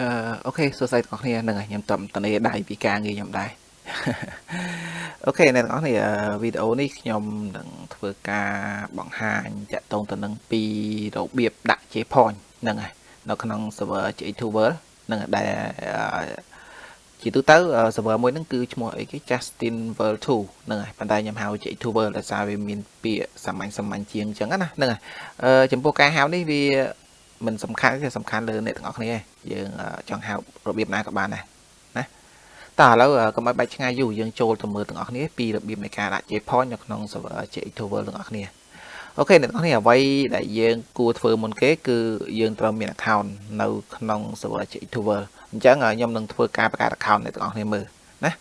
អឺអូខេសួស្តីទាំងអស់គ្នាហ្នឹងហើយខ្ញុំតំតនេដៃពីការងារខ្ញុំដែរអូខេអ្នកទាំងអស់គ្នាវីដេអូនេះខ្ញុំនឹងធ្វើការបង្ហាញតាក់ទងទៅនឹងពីរបៀបដាក់ JPoint ហ្នឹងហើយនៅក្នុង server J2 World ហ្នឹងដែលជាទូទៅ server មួយហ្នឹងគឺឈ្មោះអីគេ Justin World 2ហ្នឹងហើយប៉ុន្តែខ្ញុំហៅ J2 World ដោយសារវាមានពាក្យសាមញ្ញសាមញ្ញជាងអញ្ចឹងណាហ្នឹងហើយអឺចំពោះការហៅនេះវា មិនសំខាន់ទេសំខាន់លើអ្នកទាំងអស់គ្នាយើងចង់ហៅរបៀបណាក៏បានដែរណាតើឥឡូវកុំឲ្យបាច់ឆ្ងាយយូរយើងចូលទៅមើលទាំងអស់គ្នាពីរបៀបនៃការដាក់ JPoint នៅក្នុង server J2 World ទាំងអស់គ្នាអូខេអ្នកទាំងអស់គ្នាអ្វីដែលយើងគួរធ្វើមុនគេគឺយើងត្រូវមាន account នៅក្នុង server J2 World អញ្ចឹងខ្ញុំនឹងធ្វើការបង្កើត account អ្នកទាំងអស់គ្នាមើលណា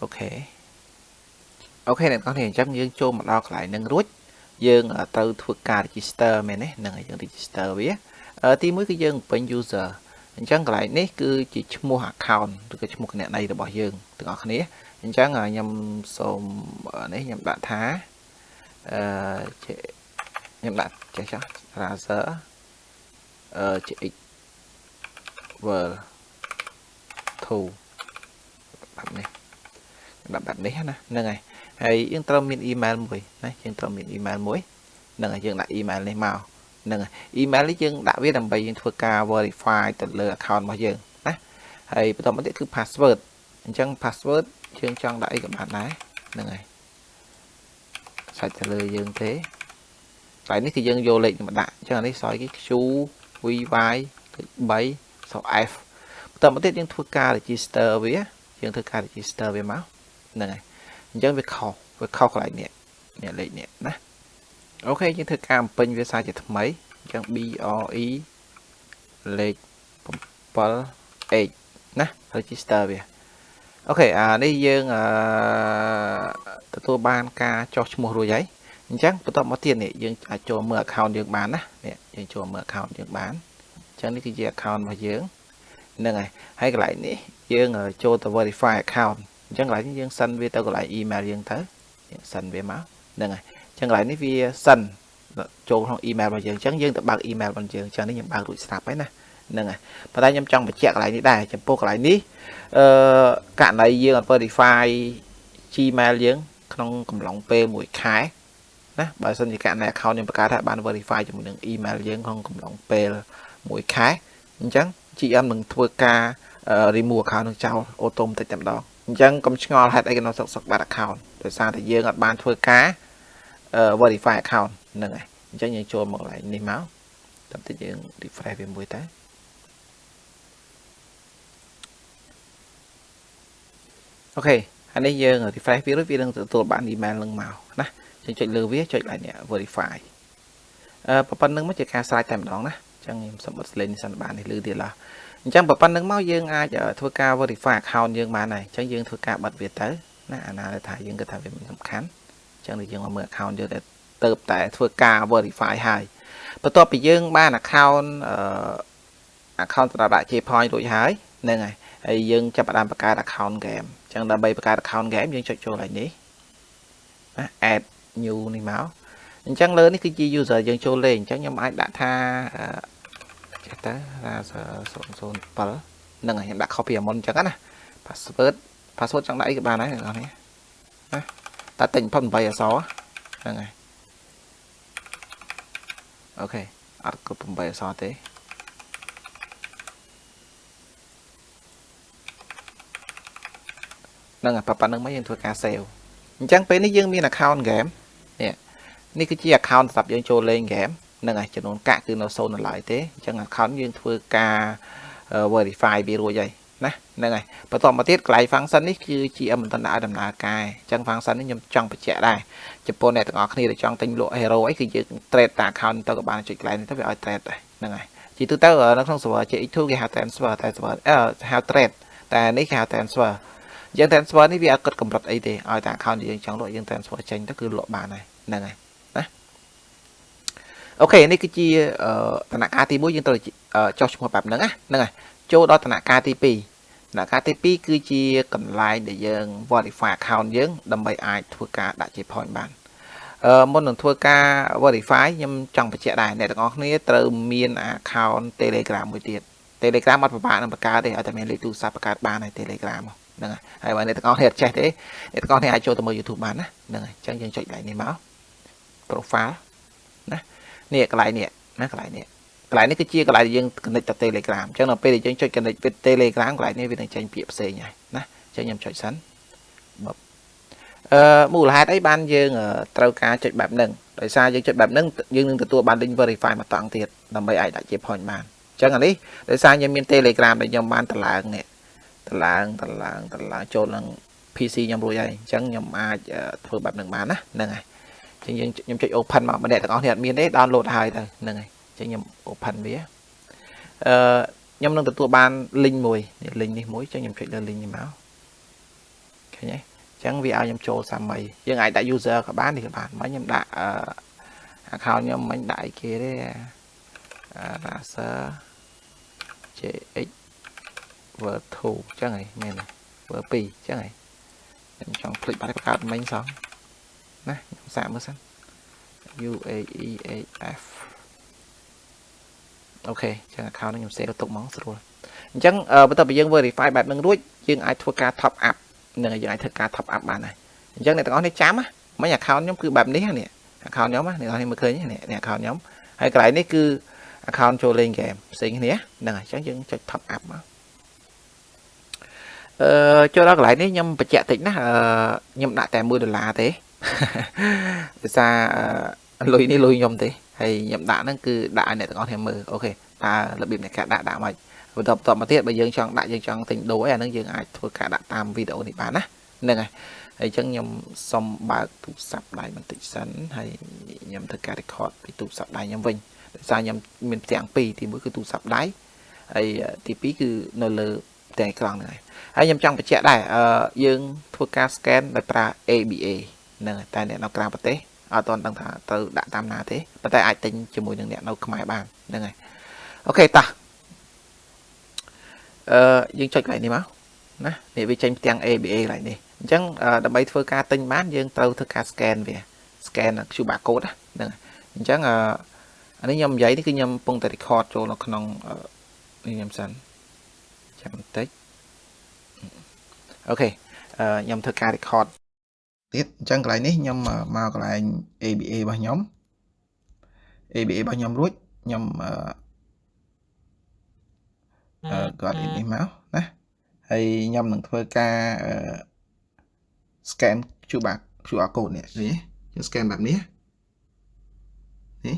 អូខេអូខេអ្នកទាំងអស់គ្នាអញ្ចឹងយើងចូលមកដល់កន្លែងនឹងរួច យើងត្រូវធ្វើការ register មែនទេហ្នឹងហើយយើង register វាទីមួយគឺយើងពេញ user អញ្ចឹងកន្លែងនេះគឺជាឈ្មោះ account ឬក៏ឈ្មោះគណនីរបស់យើងទាំងអស់គ្នាអញ្ចឹងខ្ញុំសូមនេះខ្ញុំដាក់ថាអឺខ្ញុំដាក់ចេះចុះ browser អឺ GX world 2បែបនេះដាក់បែបនេះណាហ្នឹងហើយ ហើយយើងត្រូវមាន email មួយណាយើងត្រូវមាន email មួយហ្នឹងហើយយើងដាក់ email នេះមកហ្នឹងហើយ email នេះយើងដាក់វាដើម្បីយើងធ្វើការ verify ទៅលើ account របស់យើងណាហើយបន្តមកទៀតគឺ password អញ្ចឹង password យើងចង់ដាក់អីក៏បានដែរហ្នឹងហើយសាច់ទៅលើយើងទេតែនេះគឺយើងយកលេខមកដាក់អញ្ចឹងអានេះសយគេ Q VY 3សោ F បន្តមកទៀតយើងធ្វើការ register វាយើងធ្វើការ register វាមកហ្នឹងហើយ អញ្ចឹងវាខុសវាខុសកន្លែងនេះនេះលេខនេះណាអូខេយើងធ្វើការបំពេញវាសារជាថ្មីអញ្ចឹង BRE លេខ 7H ណា register វាអូខេអានេះយើងអឺទទួលបានការចោះឈ្មោះរួចហើយអញ្ចឹងបន្តមកទៀតនេះយើងអាចចូលមើល account យើងបានណានេះយើងចូលមើល account យើងបានអញ្ចឹងនេះគឺជា account របស់យើងហ្នឹងហើយហើយកន្លែងនេះយើងចូលទៅ verify account អញ្ចឹងកន្លែងនេះយើងសិនវាទៅកន្លែង email យើងទៅយើងសិនវាមកហ្នឹងហើយអញ្ចឹងកន្លែងនេះវាសិនចូលក្នុង email របស់យើងអញ្ចឹងយើងទៅបើក email របស់យើងអញ្ចឹងនេះខ្ញុំបើករួចស្រាប់ហើយណាហ្នឹងហើយប៉ុន្តែខ្ញុំចង់បញ្ជាក់កន្លែងនេះដែរចំពោះកន្លែងនេះអឺករណីយើងអត់ verify Gmail យើងក្នុងកំឡុងពេល1ខែណាបើសិនជាករណី account ខ្ញុំបង្កើតហើយបាន verify ជាមួយនឹង email យើងក្នុងកំឡុងពេល1ខែអញ្ចឹង GM នឹងធ្វើការ remove account នឹងចោលអូតូម៉ាទិកតែម្ដង អញ្ចឹងកុំឆ្ងល់ហេតុអីក៏នៅសុកសុកបាត់ account ដោយសារតែយើងអត់បានធ្វើការ verify account ហ្នឹងហើយអញ្ចឹងយើងចូលមកកន្លែងនេះមកតាមតិចយើង refresh វាមួយតើអូខេហើយនេះយើង refresh វារួចវានឹងទទួលបាន email នឹងមកណាយើងចុចលើវាចុចឡើងនេះ verify អឺប៉ុណ្្នឹងមកជាការស្រេចតែម្ដងណាអញ្ចឹងខ្ញុំសុំបិទ slide នេះសិនបាននេះលឺទៀតឡើយ អញ្ចឹងប៉ុណ្្នឹងមកយើងអាចធ្វើការ verify account យើងបានហើយអញ្ចឹងយើងធ្វើការបិទវាទៅណាអាណាដែលថាយើងគិតថាវាមិនសំខាន់អញ្ចឹងយើងមកមើល account យើងទៅទៅតែធ្វើការ verify ហើយបន្ទាប់ពីយើងបាន account អឺ account សម្រាប់ដាក់ J-point រួចហើយហ្នឹងហើយហើយយើងចាប់ផ្ដើមបង្កើត account game អញ្ចឹងដើម្បីបង្កើត account game យើងចុចចូលឡើងនេះណា add new នេះមកអញ្ចឹងលើនេះគឺជា user យើងចូលលេងអញ្ចឹងខ្ញុំអាចដាក់ថា ចេះតើ razer 007ហ្នឹងហើយខ្ញុំដាក់ copy អាមុនអញ្ចឹងណា password password ចង់ដាក់អីក៏បានដែរអ្នកនរនេះណាតែតិចបំផុត8អក្សរហ្នឹងហើយអូខេអត់គ្រប់8អក្សរទេហ្នឹងហើយប៉ុណ្្នឹងមកយើងធ្វើការ save អញ្ចឹងពេលនេះយើងមាន account game នេះនេះគឺជា account សម្រាប់យើងចូលលេង game ហ្នឹងហើយចំនួនកាក់គឺនៅ0នៅឡើយទេអញ្ចឹង account យើងធ្វើការ verify វារួចហើយណាហ្នឹងហើយបន្តមកទៀតកន្លែង function នេះគឺ GM មិនទាន់ដាក់ឲ្យដំណើរការអញ្ចឹង function នេះខ្ញុំចង់បញ្ជាក់ដែរចំពោះអ្នកទាំងអស់គ្នាដែលចង់ទិញលក់ hero អីគឺយើង trade តា account ទៅក៏បានចុចកន្លែងនេះទៅវាឲ្យ trade ដែរហ្នឹងហើយជាទូទៅនៅក្នុង server JX2 គេហៅ transfer តែ server អឺហៅ trade តែនេះគេហៅ transfer យើង transfer នេះវាអត់គិតកម្រិតអីទេឲ្យតែ account យើងចង់លក់យើង transfer ចេញទៅគឺលក់បានហើយហ្នឹងហើយណា អូខេនេះគឺជាដំណាក់កាលទី1យើងត្រូវចុះឈ្មោះបែបហ្នឹងណាហ្នឹងហើយចូលដល់ដំណាក់កាលទី2ដំណាក់កាលទី2គឺជាកន្លែងដែលយើង verify account យើងដើម្បីអាចធ្វើការដាក់ជា point បានអឺមុននឹងធ្វើការ verify ខ្ញុំចង់បញ្ជាក់ដែរអ្នកទាំងអស់គ្នាត្រូវមាន account Telegram មួយទៀត Telegram អត់ពិបាកនឹងបង្កើតទេឲ្យតែមានលេខទូរស័ព្ទបង្កើតបានហើយ Telegram ហ្នឹងហើយហើយបើអ្នកទាំងអស់គ្នាអត់ចេះទេអ្នកទាំងអស់គ្នាអាចចូលទៅមើល YouTube បានណាហ្នឹងហើយអញ្ចឹងយើងចុចកន្លែងនេះមក profile ណា នេះកន្លែងនេះណាកន្លែងនេះកន្លែងនេះគឺជាកន្លែងដែលយើង connect ទៅ Telegram អញ្ចឹងដល់ពេលដែលយើងចុច connect ទៅ Telegram កន្លែងនេះវានឹងចេញពាក្យផ្សេងហើយណាអញ្ចឹងខ្ញុំចុចសិនបបអឺមូលហេតុអីបានយើងត្រូវការចុចបែបហ្នឹងដោយសារយើងចុចបែបហ្នឹងយើងនឹងទទួលបាន link verify មកតង់ទៀតដើម្បីអាចដាក់ជា point បានអញ្ចឹងអានេះដោយសារខ្ញុំមាន Telegram ដែលខ្ញុំបានតម្លើងនេះតម្លើងតម្លើងតម្លើងចូលនឹង PC ខ្ញុំរួចហើយអញ្ចឹងខ្ញុំអាចធ្វើបែបហ្នឹងបានណាហ្នឹងហើយអញ្ចឹងយើងខ្ញុំចុច open មកម្នាក់ទាំងអស់នេះអត់មានទេ download ហើយទៅហ្នឹងហើយចឹងខ្ញុំ open វាអឺខ្ញុំនឹងទទួលបាន link មួយនេះ link នេះមួយចឹងខ្ញុំចុចលើ link នេះមកឃើញទេចឹងវាឲ្យខ្ញុំចូលសាមីយើងអាចដាក់ user ក៏បាននេះក៏បានមិនខ្ញុំដាក់អឺ account ខ្ញុំមិនដាក់អីគេទេ raser jx verb 2ចឹងហីមែន verb 2ចឹងហីខ្ញុំចង់ផ្លិចបាត់បង្កើតមិញសោះ ណាខ្ញុំសាកមើលសិន UAEHF អូខេចឹង account នេះខ្ញុំ save ទុកហ្មងស្រួលអញ្ចឹងបន្ទាប់ពីយើង verify បែបហ្នឹងរួចយើងអាចធ្វើការ top up នឹងយើងអាចធ្វើការ top up បានហើយអញ្ចឹងអ្នកទាំងអស់នេះចាំមិញ account ខ្ញុំគឺបែបនេះនេះ account ខ្ញុំអ្នកទាំងអស់នេះមើលឃើញនេះនេះ account ខ្ញុំហើយកន្លែងនេះគឺ account ចូលលេង game ផ្សេងគ្នាហ្នឹងហើយអញ្ចឹងយើងចុច top up មក អឺចូលដល់កន្លែងនេះខ្ញុំបញ្ជាក់តិចណាអឺខ្ញុំដាក់តែ1ដុល្លារទេដោយសារលុយនេះលុយខ្ញុំទេហើយខ្ញុំដាក់ហ្នឹងគឺដាក់ឲ្យអ្នកទាំងអស់គ្នាមើលអូខេតើរបៀបនៃការដាក់ដាក់មកបន្តបន្តមកទៀតបើយើងចង់ដាក់យើងចង់ទិញដូរអីអាហ្នឹងយើងអាចធ្វើការដាក់តាមវីដេអូនេះបានណាហ្នឹងហើយហើយអញ្ចឹងខ្ញុំសុំបើកទូរស័ព្ទដៃបន្តិចសិនហើយខ្ញុំធ្វើការ record ពីទូរស័ព្ទដៃខ្ញុំវិញដោយសារខ្ញុំមានផ្ទាំងពីរទី1គឺទូរស័ព្ទដៃហើយទី2គឺនៅលើផ្ទាំងអេក្រង់ហ្នឹងហើយហើយខ្ញុំចង់បញ្ជាក់ដែរអឺយើងធ្វើការ scan ដោយប្រើ ABA ហ្នឹងតែអ្នកនៅក្រៅប្រទេសអត់ទាន់ដឹងថាត្រូវដាក់តាមណាទេប៉ុន្តែអាចទិញជាមួយនឹងអ្នកនៅខ្មែរបានហ្នឹងហើយអូខេតោះអឺយើងចុចកន្លែងនេះមកណានេះវាចេញផ្ទាំង ABA កន្លែងនេះអញ្ចឹងដើម្បីធ្វើការទិញបានយើងត្រូវធ្វើការ scan វា scan QR code ហ្នឹងអញ្ចឹងអានេះខ្ញុំនិយាយនេះគឺខ្ញុំកំពុងតែ record ចូលនៅក្នុងនេះខ្ញុំសិន ចាំបន្តិចអូខេខ្ញុំធ្វើការ record ទៀតអញ្ចឹងកន្លែងនេះខ្ញុំមកកន្លែង ABA របស់ខ្ញុំ ABA របស់ខ្ញុំរួចខ្ញុំអឺគាត់នេះមកណាហើយខ្ញុំនឹងធ្វើការ scan QR QR code នេះនេះយើង scan បែបនេះនេះ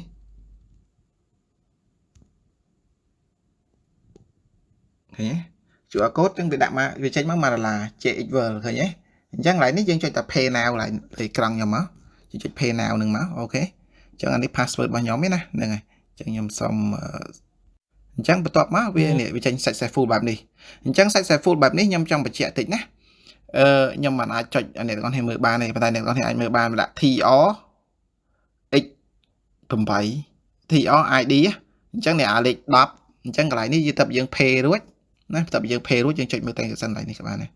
ឃើញទេ QR code ចឹងវាដាក់មកវាចេញមក1ដុល្លារ JX World ឃើញទេអញ្ចឹងកន្លែងនេះយើងចុចតែ Pay Now កន្លែងអេក្រង់ខ្ញុំមកយើងចុច Pay Now នឹងមកអូខេអញ្ចឹងអានេះ password របស់ខ្ញុំឯណាហ្នឹងហើយអញ្ចឹងខ្ញុំសុំអញ្ចឹងបន្ទាប់មកវានេះវាចេញ successful បែបនេះអញ្ចឹង successful បែបនេះខ្ញុំចង់បញ្ជាក់តិចណាអឺខ្ញុំមិនអាចចុចអ្នកទាំងអស់គ្នាមើលបានទេប៉ុន្តែអ្នកទាំងអស់គ្នាអាចមើលបានដាក់ TR X 8 TR ID អញ្ចឹងអ្នកអាលេខ10អញ្ចឹងកន្លែងនេះយើងទៅយើង pay រួច ណាបន្ទាប់យើង pay រួចយើងចុចមើលតែសិនកន្លែងនេះក៏បានដែរ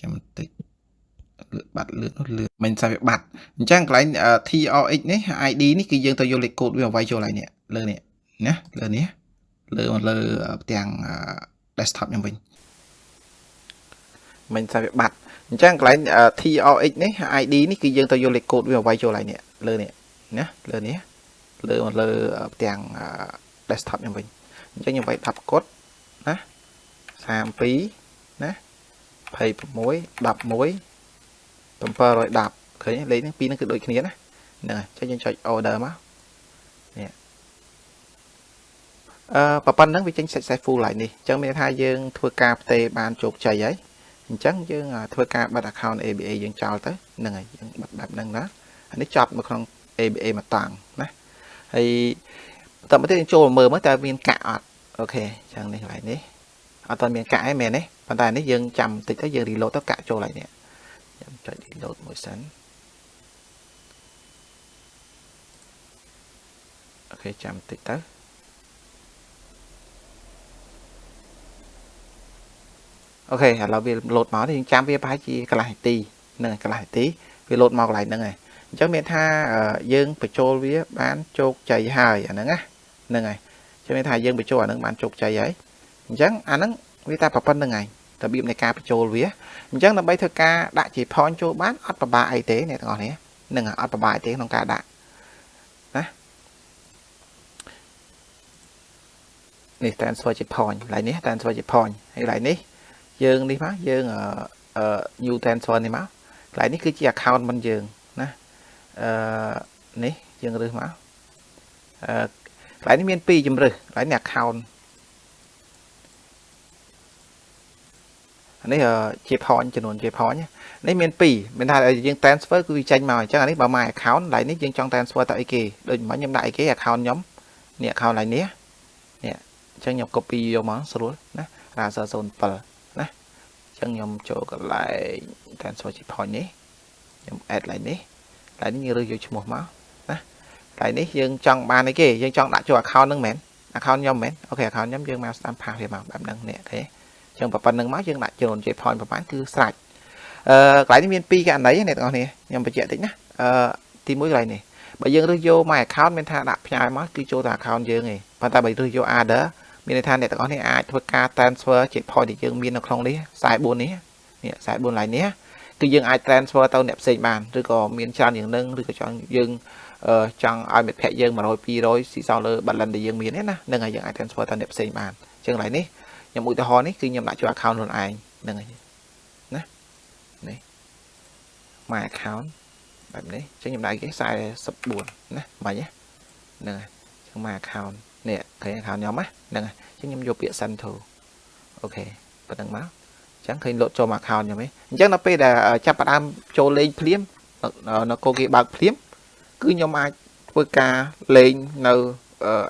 ចាំបន្តិចលឿនបាត់លឿននោះលឿនមិនស្អាតវាបាត់អញ្ចឹងកន្លែង TRX នេះ ID នេះគឺយើងទៅយកលេខកូដវាមកវាយចូលហើយនេះលើនេះណាលើនេះលើមកលើផ្ទាំង desktop ខ្ញុំវិញមិនស្អាតវាបាត់អញ្ចឹងកន្លែង TRX នេះ ID នេះគឺយើងទៅយកលេខកូដវាមកវាយចូលហើយនេះលើនេះណាលើនេះលើមកលើផ្ទាំង desktop ខ្ញុំវិញអញ្ចឹងខ្ញុំវាយ10កត់ណា 32ណា26 11 710ឃើញលេខនេះពីរនេះគឺដូចគ្នាណាហ្នឹងហើយចុចយើងចុច order មកនេះអឺប៉ុណ្្នឹងវាចេញ successful ឡើងនេះអញ្ចឹងមានថាយើងធ្វើការផ្ទេរបានជោគជ័យហើយអញ្ចឹងយើងធ្វើការបិទ account ABA យើងចោលទៅហ្នឹងហើយយើងបិទបែបហ្នឹងណាអានេះចប់នៅក្នុង ABA មកតាំងណាហើយបន្តមកទៀតយើងចូលមើលមើលតើមានកាក់អត់អូខេអញ្ចឹងនេះកន្លែងនេះ អត់ទាន់មានកាក់ឯងមែនទេប៉ុន្តែនេះយើងចាំបន្តិចទៅយើង reload ទៅកាក់ចូលហើយនេះខ្ញុំចុច reload មួយសិនអូខេចាំបន្តិចទៅអូខេឥឡូវវា load មកនេះយើងចាំវាប្រហែលជាកន្លះនាទីហ្នឹងកន្លះនាទីវា load មកកន្លែងហ្នឹងហើយអញ្ចឹងមានថាយើងបញ្ចូលវាបានជោគជ័យហើយអាហ្នឹងណាហ្នឹងហើយអញ្ចឹងមានថាយើងបញ្ចូលអាហ្នឹងបានជោគជ័យហើយ អអញ្ចឹងអាហ្នឹងវាតែប្រប៉ុណ្្នឹងឯងរបៀបនៃការបញ្ចូលវាអញ្ចឹងដើម្បីធ្វើការដាក់ជា point ចូលបានអត់ប្របាអីទេអ្នកទាំងអស់គ្នានឹងអត់ប្របាអីទេក្នុងការដាក់ណានេះ transfer ជា point កន្លែងនេះ transfer ជា point ហើយកន្លែងនេះយើងនេះមកយើងអឺ new transfer នេះមកកន្លែងនេះគឺជា account មិនយើងណាអឺនេះយើងរើសមកអឺកន្លែងនេះមាន2ជំរើសកន្លែងនេះ account នេះជា point ចំនួនជា point នេះមាន2មានថាយើង transfer គឺវាចេញមកអញ្ចឹងអានេះបើ my account កន្លែងនេះយើងចង់ transfer ទៅអីគេដូចមិញខ្ញុំដាក់អីគេ account ខ្ញុំនេះ account កន្លែងនេះនេះអញ្ចឹងខ្ញុំ copy យកមកស្រួលណា raster 07ណាអញ្ចឹងខ្ញុំចូលកន្លែង transfer ជា point នេះខ្ញុំ add កន្លែងនេះកន្លែងនេះយើងរើសយកឈ្មោះមកណាកន្លែងនេះយើងចង់បានអីគេយើងចង់ដាក់ចូល account ហ្នឹងមែន account ខ្ញុំមែនអូខេ account ខ្ញុំយើងមកស្ដាំផាសវាមកបែបហ្នឹងនេះអូខេ ចឹងប៉ុណ្្នឹងមកយើងដាក់ចំនួន J point ប្រហែលគឺស្រេចអឺកន្លែងនេះមាន2ករណីអ្នកទាំងអស់គ្នាខ្ញុំបញ្ជាក់តិចណាអឺទី1កន្លែងនេះបើយើងរើសយក my account មានថាដាក់ផ្ញើមកគឺចូលតែ account យើងឯងប៉ុន្តែបើរើសយក other មានន័យថាអ្នកទាំងអស់គ្នាអាចធ្វើការ transfer ជា point ដែលយើងមាននៅក្នុងនេះ44នេះនេះ44កន្លែងនេះគឺយើងអាច transfer ទៅអ្នកផ្សេងបានឬក៏មានច្រើនយ៉ាងនឹងឬក៏ចង់យើងចង់ឲ្យមិត្តភ័ក្តិយើង100 200ស៊ីសងលើ balance ដែលយើងមានណានឹងហើយយើងអាច transfer ទៅអ្នកផ្សេងបានអញ្ចឹងកន្លែងនេះ ខ្ញុំឧទាហរណ៍នេះគឺខ្ញុំដាក់ចូល account ខ្លួនឯងហ្នឹងហើយណានេះ my account បែបនេះអញ្ចឹងខ្ញុំដាក់គេ44ណាបាញ់ហ្នឹងហើយអញ្ចឹង my account នេះឃើញ account ខ្ញុំណាហ្នឹងហើយអញ្ចឹងខ្ញុំយកពាក្យ send to អូខេប៉ុណ្្នឹងមកអញ្ចឹងឃើញលោតចូលមក account ខ្ញុំឯងអញ្ចឹងដល់ពេលដែលចាប់ផ្ដើមចូលលេងភ្លាមនៅកូគេបើកភ្លាមគឺខ្ញុំអាចធ្វើការលេងនៅ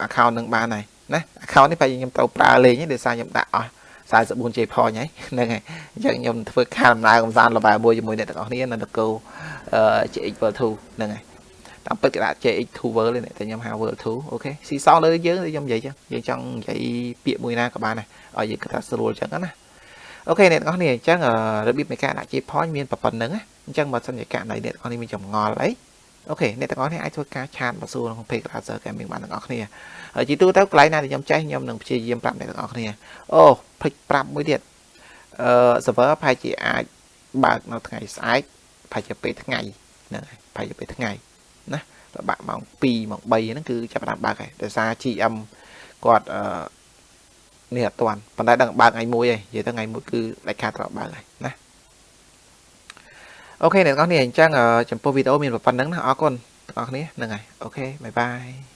account នឹងបានហើយ ណា account នេះដែលខ្ញុំត្រូវប្រើលេងទេដោយសារខ្ញុំដាក់អស់ 44 J point ហើយហ្នឹងហើយអញ្ចឹងខ្ញុំធ្វើការដំណើរកំសាន្តលបែមួយជាមួយអ្នកទាំងអស់គ្នានៅនគរ JX World 2ហ្នឹងហើយតាមពិតគេដាក់ JX 2 World ទេតែខ្ញុំហៅ World 2 OK ស៊ីសងលើយើងខ្ញុំនិយាយចឹងយើងចង់និយាយពាក្យមួយណាក៏បានដែរឲ្យយើងគិតថាស្រួលចឹងណា OK អ្នកទាំងអស់គ្នាអញ្ចឹងរបៀបនៃការដាក់ J point មានប៉ុណ្ណឹងណាអញ្ចឹងបើសិនជាករណីអ្នកទាំងអស់គ្នាមានចម្ងល់អី អូខេអ្នកទាំងអស់គ្នាអាចធ្វើការឆាតមកសួរក្នុង page Razer Gaming បានទាំងអស់គ្នាហើយជាទូទៅកន្លែងណាដែលខ្ញុំចេះខ្ញុំនឹងព្យាយាមប្រាប់អ្នកទាំងអស់គ្នាអូភ្លេចប្រាប់មួយទៀតអឺ server ប្រហែលជាអាចបើកនៅថ្ងៃស្អែកប្រហែលជាពេលថ្ងៃហ្នឹងហើយប្រហែលជាពេលថ្ងៃណាដល់បាក់ម៉ោង2ម៉ោង3ហ្នឹងគឺចាប់ផ្ដើមបើកហើយដោយសារ GM គាត់អឺនេះអត់ទាន់ប៉ុន្តែដឹងបើកថ្ងៃមួយឯងនិយាយទៅថ្ងៃមួយគឺដាច់ខាតត្រូវបើកហើយណា OK អ្នកទាំងអស់គ្នាអញ្ចឹងចំពោះវីដេអូមានប៉ុណ្ណឹងណាអរគុណទាំងអស់គ្នាហ្នឹងហើយ OK bye bye